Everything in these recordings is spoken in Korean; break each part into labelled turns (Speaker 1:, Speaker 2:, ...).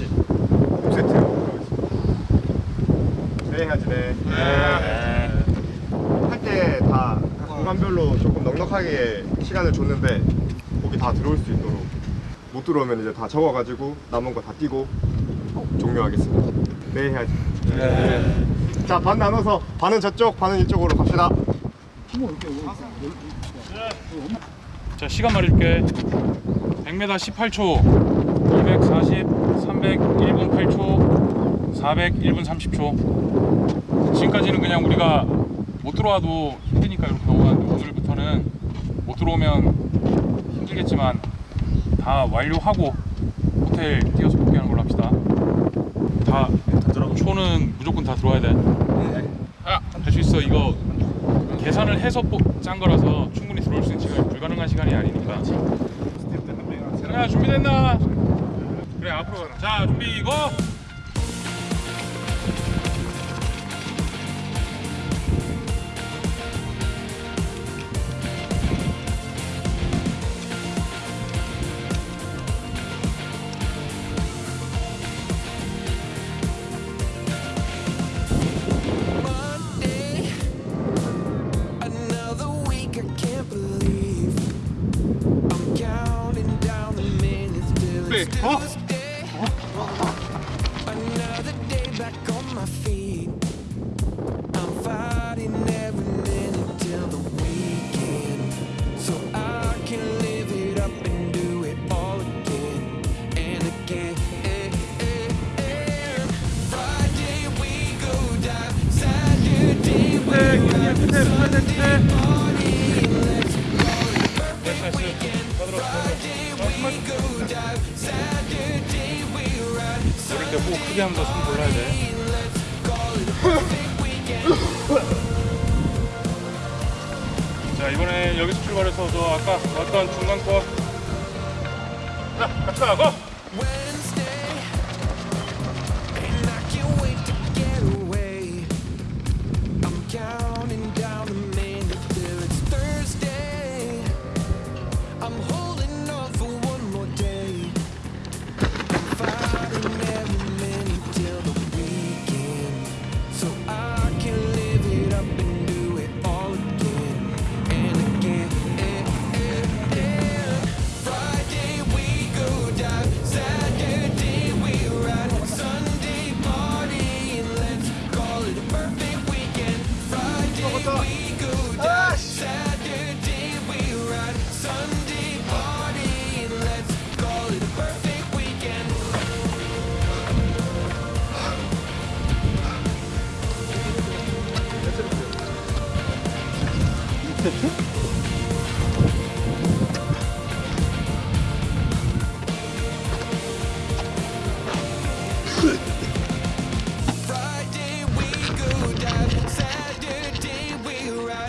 Speaker 1: 없이 세트로 수행하지
Speaker 2: 네.
Speaker 1: 할때다 공간별로 조금 넉넉하게 시간을 줬는데 거기 다 들어올 수 있도록 못 들어오면 이제 다 적어가지고 남은 거 다 띄고 종료하겠습니다. 네 해야지 네. 자반 나눠서 반은 저쪽 반은 이쪽으로 갑시다.
Speaker 2: 자 시간 말해줄게 100m 18초. 240 300 1분 8초 400 1분 30초. 지금까지는 그냥 우리가 못 들어와도 힘드니까 이렇게 넘어가는데 오늘부터는 못 들어오면 힘들겠지만 다 완료하고 호텔 뛰어서 복귀하는 걸로 합시다. 다 초는 무조건 다 들어와야 돼할 수 있어. 이거 계산을 해서 뽀- 짠 거라서 충분히 들어올 수 있는 시간이 불가능한 시간이 아니니까. 자 준비됐나? 그래 앞으로 가라. 자 준비 고.
Speaker 3: my feet. I'm fighting every minute till the weekend, so I can live it up and do it all again and again. Friday we go dive, Saturday we Sunday party. Let's call it a perfect weekend. Friday we go dive, Saturday we ride.
Speaker 2: 이럴 때호 크게 하면서 숨 골라야 돼. 이번에 여기서 출발해서 저 아까 왔던 중간 거. 자 갑시다 고.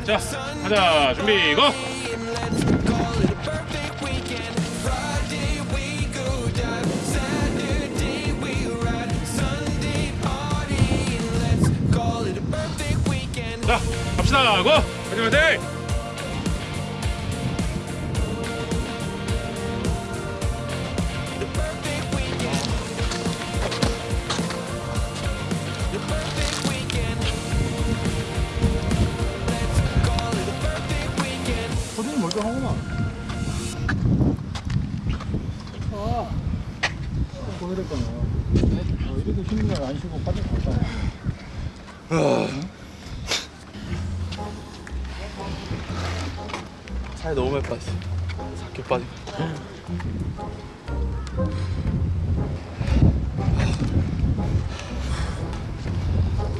Speaker 2: 자 가자 준비 고. 자 갑시다 고. 화이팅 화이팅.
Speaker 4: 아, 보내랬잖아. 어, 이렇게 쉬는 날안 쉬고 빠져 갔다.
Speaker 5: 살이 너무 많이 빠졌어. 삭혀 빠지고.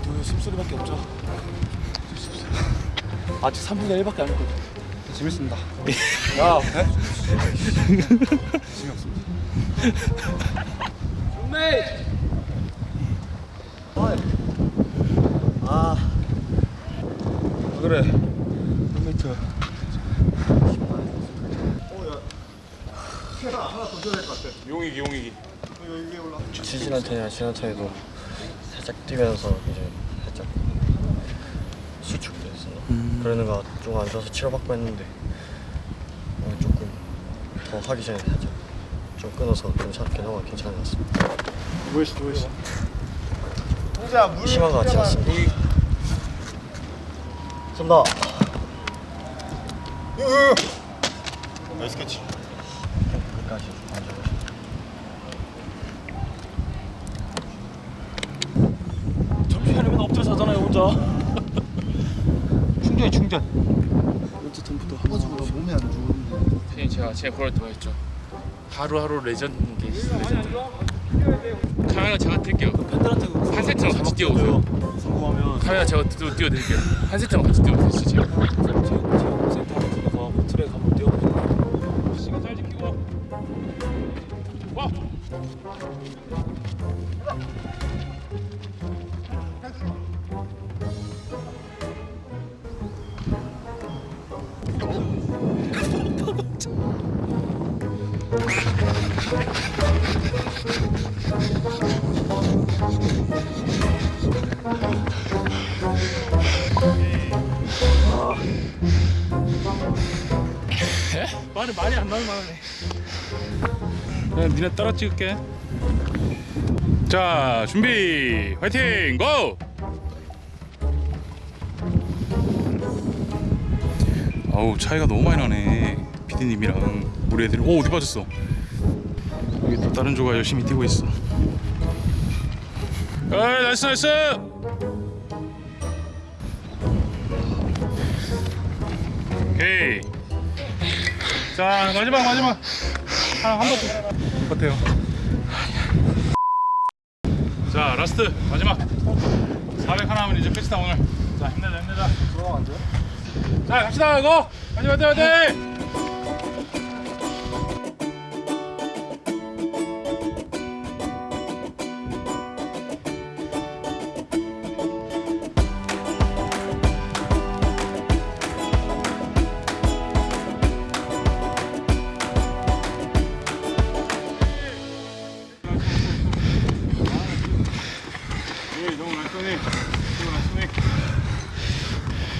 Speaker 5: 또 숨소리밖에 없죠. 아직 3분의 1밖에 안 했거든.
Speaker 1: 재밌습니다.
Speaker 5: 야,
Speaker 1: 아
Speaker 5: 그래.
Speaker 1: 하나 더 줘야 될것 같아.
Speaker 2: 용이기 용이기.
Speaker 6: 지지난탄이랑 지난탄에도 살짝 뛰면서 이제 살짝 수축됐어. 그러는 거좀안 좋아서 치료받고 했는데 어, 조금 더 하기 전에 살짝 좀 끊어서 괜찮, 괜찮아 괜찮았습니다.
Speaker 1: 뭐했어 뭐했어.
Speaker 6: 심한 것 같지 않습니다. 쏜다.
Speaker 1: nice catch.
Speaker 6: 끝까지 만져보시죠.
Speaker 5: 점심 하려면 엎드려서 하잖아요 혼자.
Speaker 4: 충전이 충전.
Speaker 5: 먼저 전부터 한 번씩
Speaker 4: 몸에 안 좋은데.
Speaker 7: 선생님 제가 제가 그럴 때만 했죠. 하루하루 레전드 게 레전드. 카메라 제가 뜰게요.
Speaker 5: 팬들한테
Speaker 7: 한 세트만 같이 띄워보세요.
Speaker 5: 성공하면
Speaker 7: 카메라 제가 띄워 띄워드릴게요. 한 세트만 같이 띄워보세요. 진짜.
Speaker 5: 체육 센터 같은 데 가고 트랙 한번 뛰어보세요.
Speaker 2: 시간 잘 지키고 와
Speaker 5: 말이 말이 안 나올 만하네.
Speaker 2: 네, 니네 따라 찍을게. 자, 준비, 화이팅, go! 아우 차이가 너무 많이 나네. 피디님이랑 우리 애들이 오 어디 빠졌어? 여기 또 다른 조가 열심히 뛰고 있어. 에이 nice nice. 오케이. 자 마지막 마지막 한한번 같아요. 자 last 마지막 400 하나 하면 이제 끝이다 오늘. 자 힘내자 힘내자. 들어가면 안 돼? 자 갑시다 이거. 화이팅 화이팅 화이팅.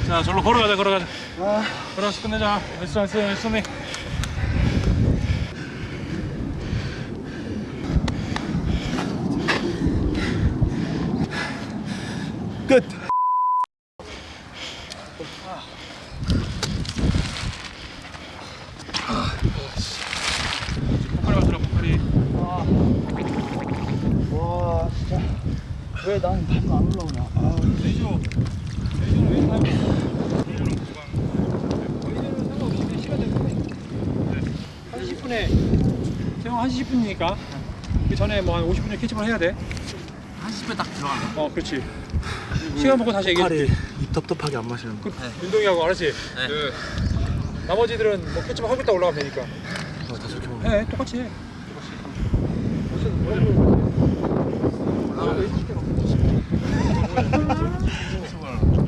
Speaker 2: 자, 절로 걸어가자, 걸어가자. 걸어서 끝내자. 날쏘, 날쏘, 날쏘니.
Speaker 5: 끝.
Speaker 2: 포카리 맞춰라, 포카리.
Speaker 4: 와 진짜. 왜난 밤도 안 올라오냐. 아.
Speaker 2: 레이저. 레이저는 왜 타임? 레이저는 구간.
Speaker 4: 상관없이 그냥 시간 되면 1시 10분에 세영 1시 10분이니까 그 전에 뭐 한 50분 캐치볼 해야 돼.
Speaker 7: 30분 딱 들어가.
Speaker 4: 어, 그렇지. 시간 보고 다시 얘기해.
Speaker 5: 입 텁텁하게 안 마시는 거.
Speaker 4: 윤동이하고 알았지? 그 나머지들은 뭐 캐치볼 하고 있다 올라가면 되니까.
Speaker 5: 어, 다 저렇게 먹는
Speaker 4: 해, 똑같이 해.